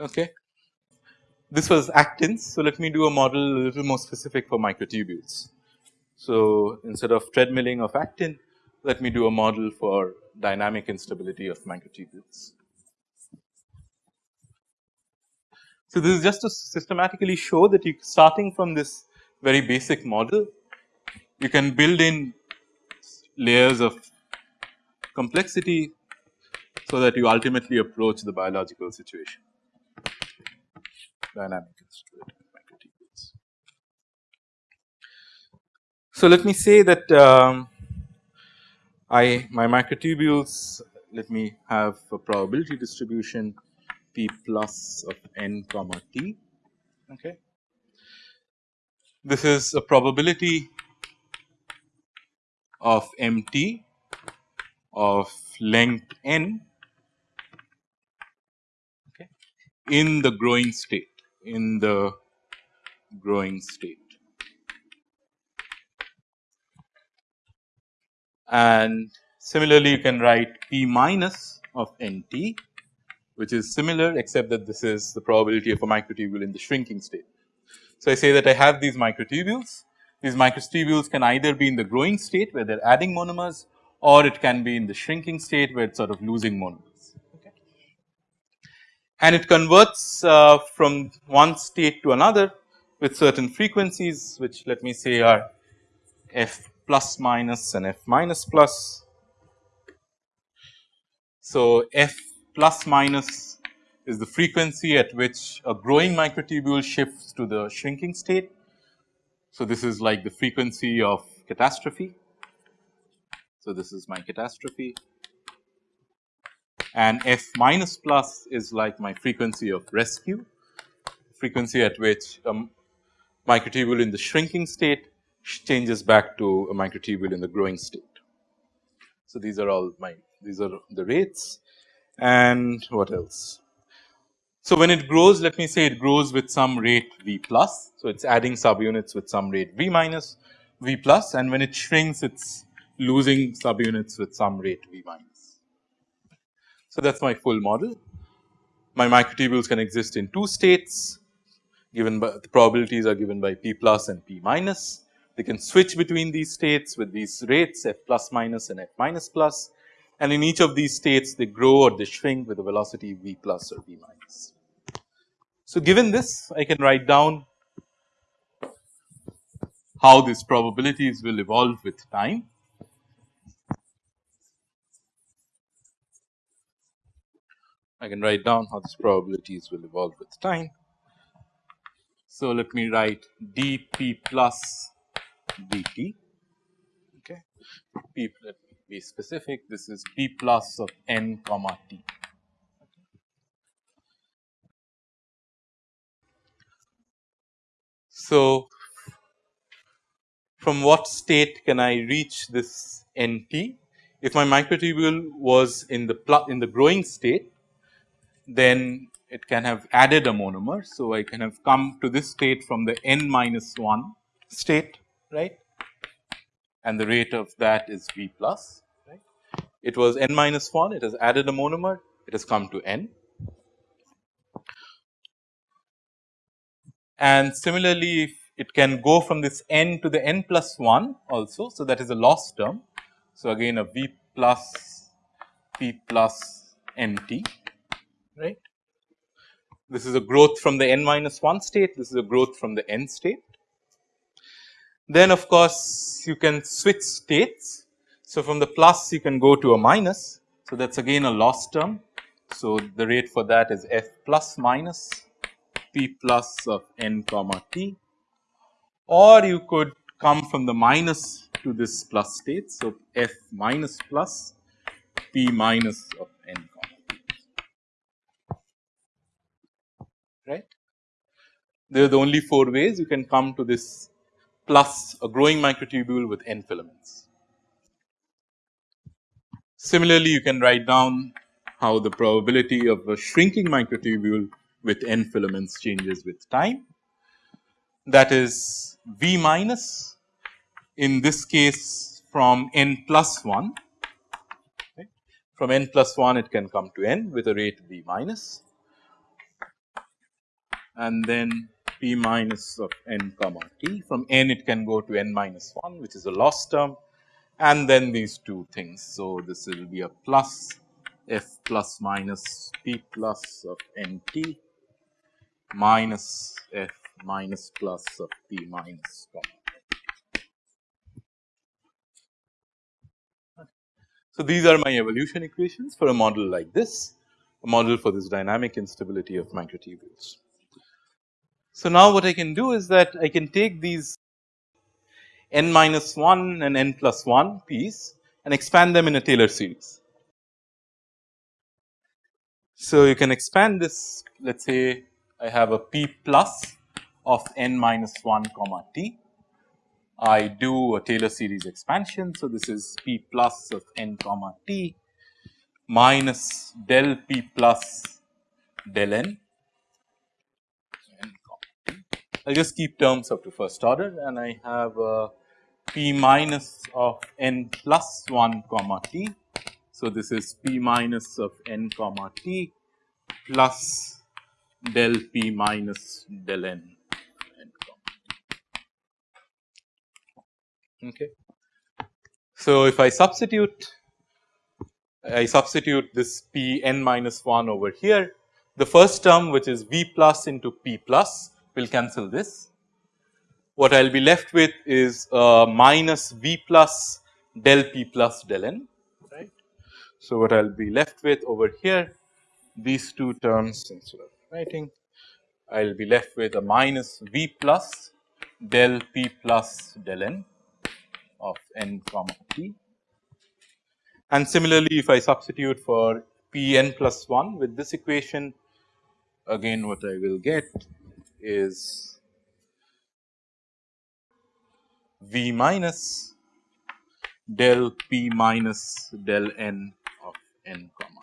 Okay. This was actins. So, let me do a model a little more specific for microtubules. So, instead of treadmilling of actin, let me do a model for dynamic instability of microtubules. So, this is just to systematically show that you starting from this very basic model, you can build in layers of complexity so that you ultimately approach the biological situation dynamic. So, let me say that um, I my microtubules let me have a probability distribution p plus of n comma t. Okay. This is a probability of m t of length n okay, in the growing state in the growing state. And similarly, you can write P minus of N t which is similar except that this is the probability of a microtubule in the shrinking state. So, I say that I have these microtubules, these microtubules can either be in the growing state where they are adding monomers or it can be in the shrinking state where it is sort of losing monomers and it converts uh, from one state to another with certain frequencies which let me say are f plus minus and f minus plus. So, f plus minus is the frequency at which a growing microtubule shifts to the shrinking state. So, this is like the frequency of catastrophe. So, this is my catastrophe and f minus plus is like my frequency of rescue, frequency at which a microtubule in the shrinking state changes back to a microtubule in the growing state. So, these are all my these are the rates and what else. So, when it grows let me say it grows with some rate v plus. So, it is adding subunits with some rate v minus v plus and when it shrinks it is losing subunits with some rate v minus. So, that is my full model. My microtubules can exist in two states given by the probabilities are given by p plus and p minus. They can switch between these states with these rates f plus minus and f minus plus and in each of these states they grow or they shrink with a velocity v plus or v minus. So, given this I can write down how these probabilities will evolve with time I can write down how these probabilities will evolve with time. So, let me write dp plus dt okay p be specific this is p plus of n comma t. So, from what state can I reach this n t? If my microtubule was in the in the growing state then it can have added a monomer. So, I can have come to this state from the n minus 1 state right and the rate of that is V plus right. It was n minus 1 it has added a monomer it has come to n. And similarly it can go from this n to the n plus 1 also. So, that is a loss term. So, again a V plus P plus n t right. This is a growth from the n minus 1 state, this is a growth from the n state. Then of course, you can switch states. So, from the plus you can go to a minus. So, that is again a loss term. So, the rate for that is f plus minus p plus of n comma t or you could come from the minus to this plus state. So, f minus plus p minus of n comma t right. They are the only four ways you can come to this plus a growing microtubule with n filaments. Similarly, you can write down how the probability of a shrinking microtubule with n filaments changes with time. That is V minus in this case from n plus 1 from n plus 1 it can come to n with a rate V minus and then p minus of n comma t. From n it can go to n minus 1 which is a loss term and then these two things. So, this will be a plus f plus minus p plus of n t minus f minus plus of p minus comma. So, these are my evolution equations for a model like this, a model for this dynamic instability of microtubules. So, now what I can do is that I can take these n minus 1 and n plus 1 piece and expand them in a Taylor series. So, you can expand this let us say I have a p plus of n minus 1 comma t. I do a Taylor series expansion. So, this is p plus of n comma t minus del p plus del n I will just keep terms up to first order and I have uh, p minus of n plus 1 comma t. So, this is p minus of n comma t plus del p minus del n. Okay. So, if I substitute I substitute this p n minus 1 over here the first term which is v plus into p plus will cancel this. What I will be left with is uh, minus V plus del P plus del N right. So, what I will be left with over here these two terms instead of writing I will be left with a minus V plus del P plus del N of N comma T. And similarly, if I substitute for P n plus 1 with this equation again what I will get is V minus del P minus del n of n comma.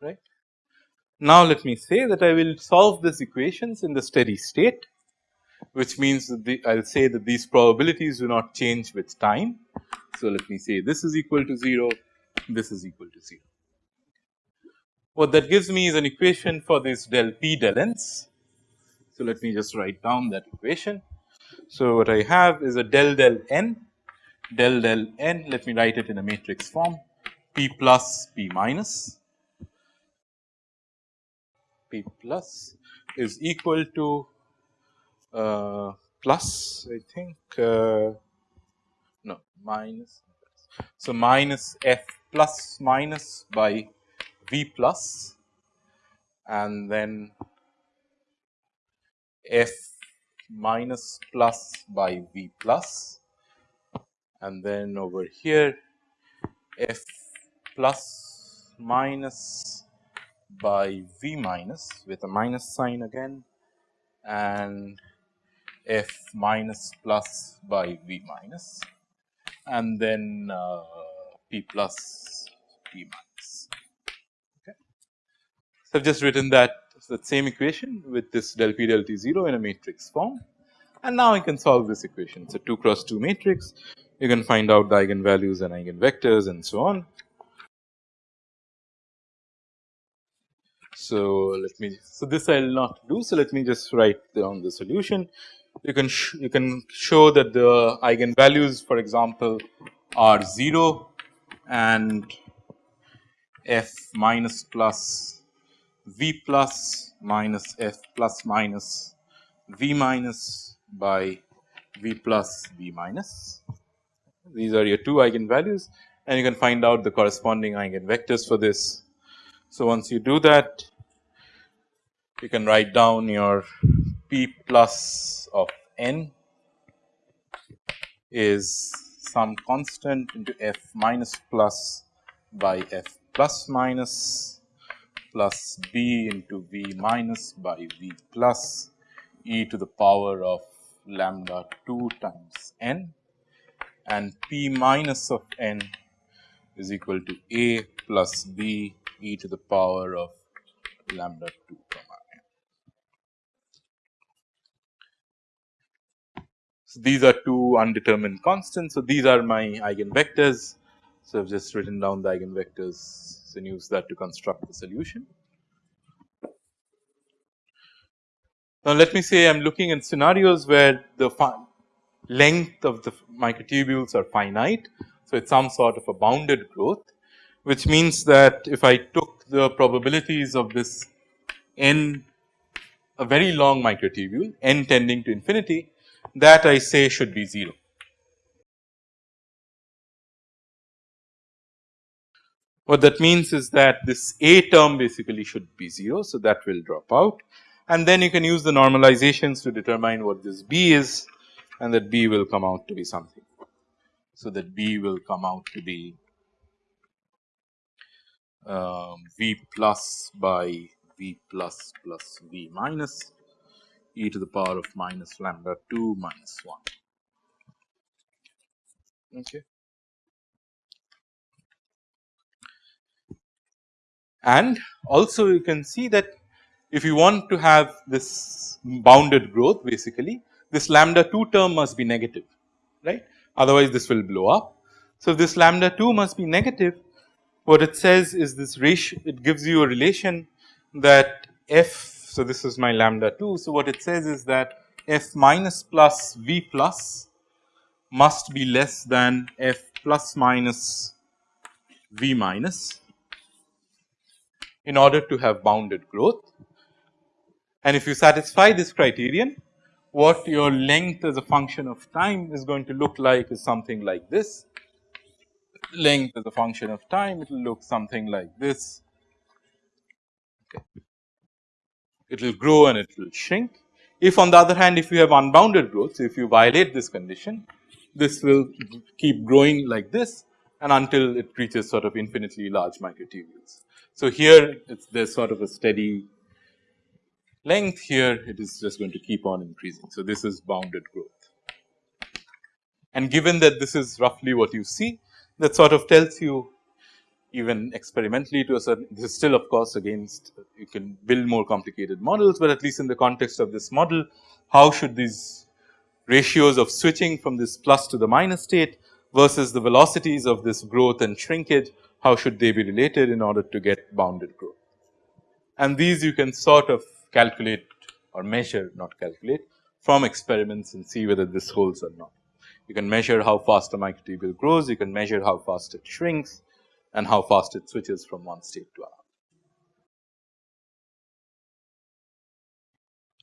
Right. Now, let me say that I will solve these equations in the steady state, which means that I will say that these probabilities do not change with time. So, let me say this is equal to 0, this is equal to 0. What that gives me is an equation for this del p del n's. So, let me just write down that equation. So, what I have is a del del n del del n let me write it in a matrix form p plus p minus p plus is equal to uh, plus I think uh, no minus. So, minus f plus minus by V plus and then F minus plus by V plus and then over here F plus minus by V minus with a minus sign again and F minus plus by V minus and then uh, P plus P minus. Okay. So, I have just written that that same equation with this del P del T 0 in a matrix form and now I can solve this equation. It is a 2 cross 2 matrix. You can find out the eigenvalues and eigenvectors and so on. So, let me so this I will not do. So, let me just write down the solution. You can you can show that the eigenvalues for example are 0 and f minus plus v plus minus f plus minus v minus by v plus v minus. These are your two eigenvalues and you can find out the corresponding eigenvectors for this. So, once you do that you can write down your p plus of n is some constant into f minus plus by f plus minus plus b into v minus by v plus e to the power of lambda 2 times n. And P minus of n is equal to A plus B e to the power of lambda 2 comma So, these are two undetermined constants. So, these are my eigenvectors. So, I have just written down the eigenvectors and use that to construct the solution. Now, let me say I am looking in scenarios where the length of the microtubules are finite. So, it is some sort of a bounded growth which means that if I took the probabilities of this n a very long microtubule n tending to infinity that I say should be 0. What that means is that this A term basically should be 0. So, that will drop out and then you can use the normalizations to determine what this B is and that B will come out to be something. So, that B will come out to be um, V plus by V plus plus V minus e to the power of minus lambda 2 minus 1. Okay. And also you can see that if you want to have this bounded growth basically this lambda 2 term must be negative right otherwise this will blow up. So, this lambda 2 must be negative what it says is this ratio it gives you a relation that f. So, this is my lambda 2. So, what it says is that f minus plus v plus must be less than f plus minus v minus in order to have bounded growth. And if you satisfy this criterion what your length as a function of time is going to look like is something like this. Length as a function of time it will look something like this. Okay. It will grow and it will shrink. If on the other hand if you have unbounded growth, so if you violate this condition this will keep growing like this and until it reaches sort of infinitely large microtubules. So, here it's there's sort of a steady length here it is just going to keep on increasing. So, this is bounded growth and given that this is roughly what you see that sort of tells you even experimentally to a certain this is still of course against you can build more complicated models, but at least in the context of this model how should these ratios of switching from this plus to the minus state versus the velocities of this growth and shrinkage how should they be related in order to get bounded growth. And these you can sort of calculate or measure not calculate from experiments and see whether this holds or not. You can measure how fast a microtubule grows, you can measure how fast it shrinks and how fast it switches from one state to another.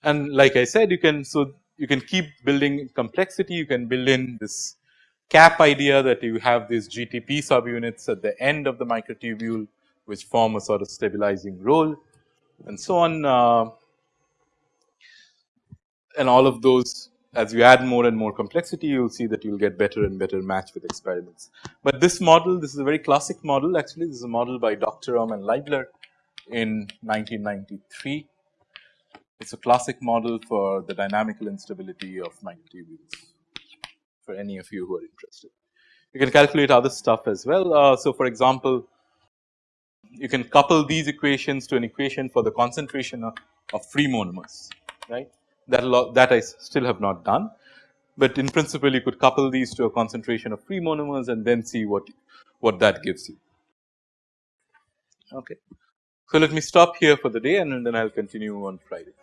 And like I said you can so you can keep building complexity, you can build in this cap idea that you have these GTP subunits at the end of the microtubule which form a sort of stabilizing role and so on. Uh, and all of those as you add more and more complexity you will see that you will get better and better match with experiments. But this model this is a very classic model actually this is a model by Dogterom and Leibler in 1993. It is a classic model for the dynamical instability of microtubules for any of you who are interested. You can calculate other stuff as well. Uh, so, for example, you can couple these equations to an equation for the concentration of, of free monomers right that that I still have not done. But in principle you could couple these to a concentration of free monomers and then see what what that gives you. Okay. So, let me stop here for the day and then I will continue on Friday.